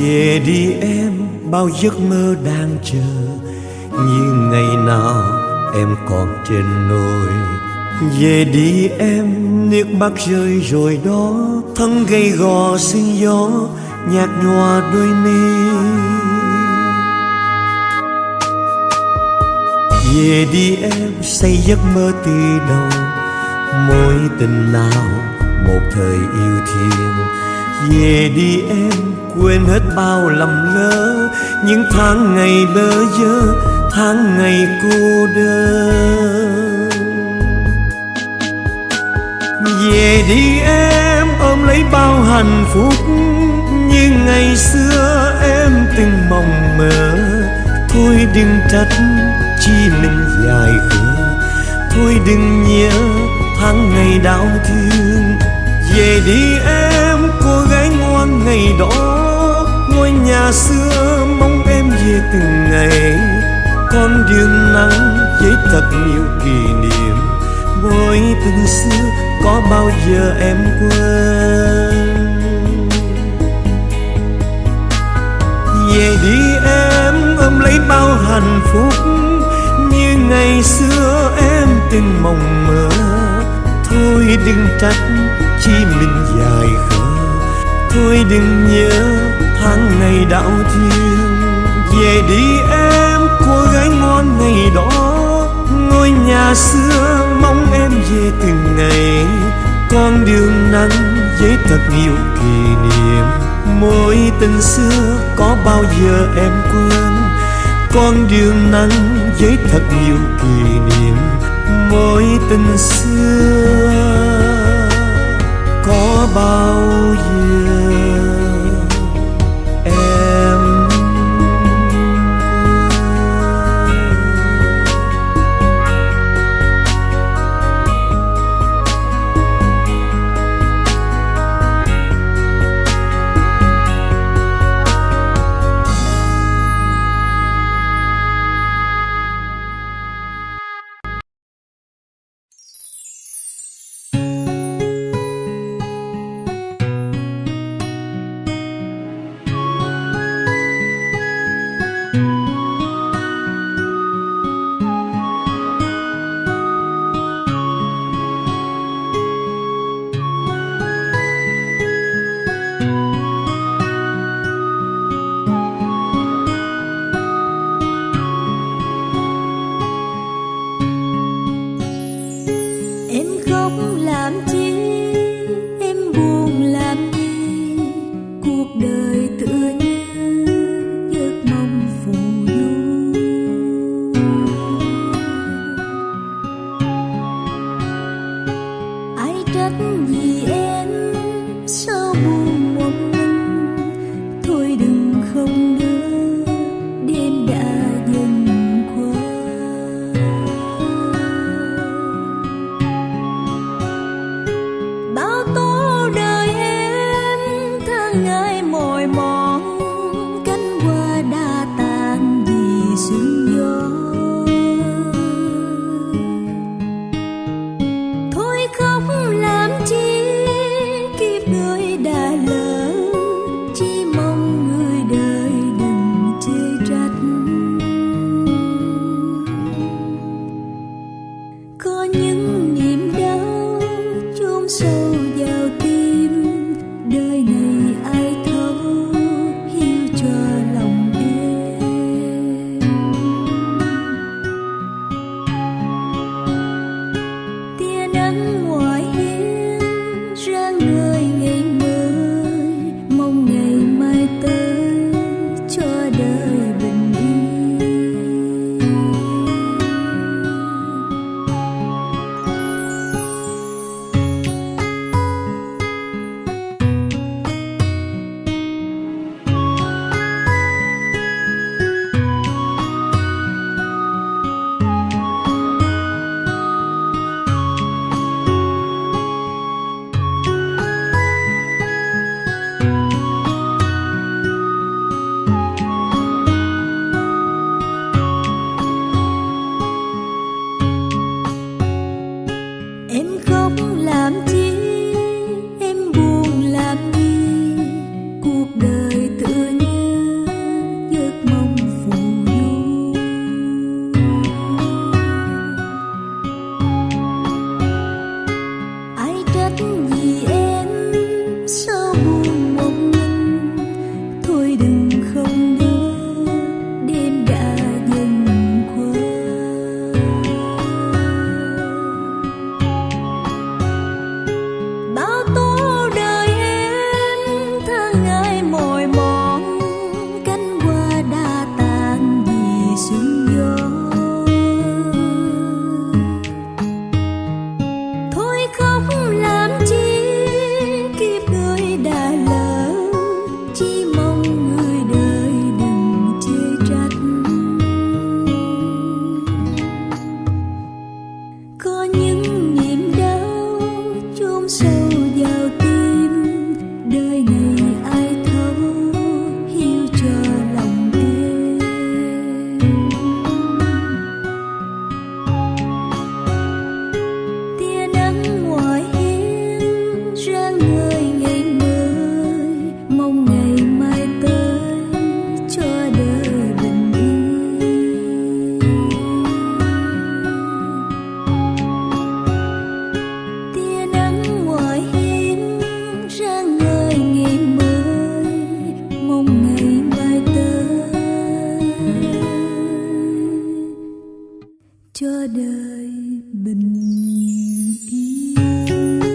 về đi em, bao giấc mơ đang chờ. Như ngày nào em còn trên nôi về đi em, nước mắt rơi rồi đó. Thân gầy gò sương gió, nhạt nhòa đôi mi. Về đi em, xây giấc mơ từ đầu. Mối tình nào một thời yêu thương về đi em, quên hết bao lầm lỡ. Những tháng ngày bơ vơ, tháng ngày cô đơn. Về đi em, ôm lấy bao hạnh phúc. Như ngày xưa em từng mong mơ. Thôi đừng trách chi mình dài khờ. Thôi đừng nhớ tháng ngày đau thương. Về đi em ngày đó, ngôi nhà xưa mong em về từng ngày. Con đường nắng với thật nhiều kỷ niệm mối tình xưa có bao giờ em quên. Về đi em ôm lấy bao hạnh phúc, như ngày xưa em từng mộng mơ. Thôi đừng trách chi mình dài khờ thôi đừng nhớ tháng ngày đau thương về đi em, cô gái ngon ngày đó. Ngôi nhà xưa mong em về từng ngày. Con đường nắng với thật nhiều kỷ niệm. Mối tình xưa có bao giờ em quên? Con đường nắng với thật nhiều kỷ niệm. Mối tình xưa có bao cho đời bình yên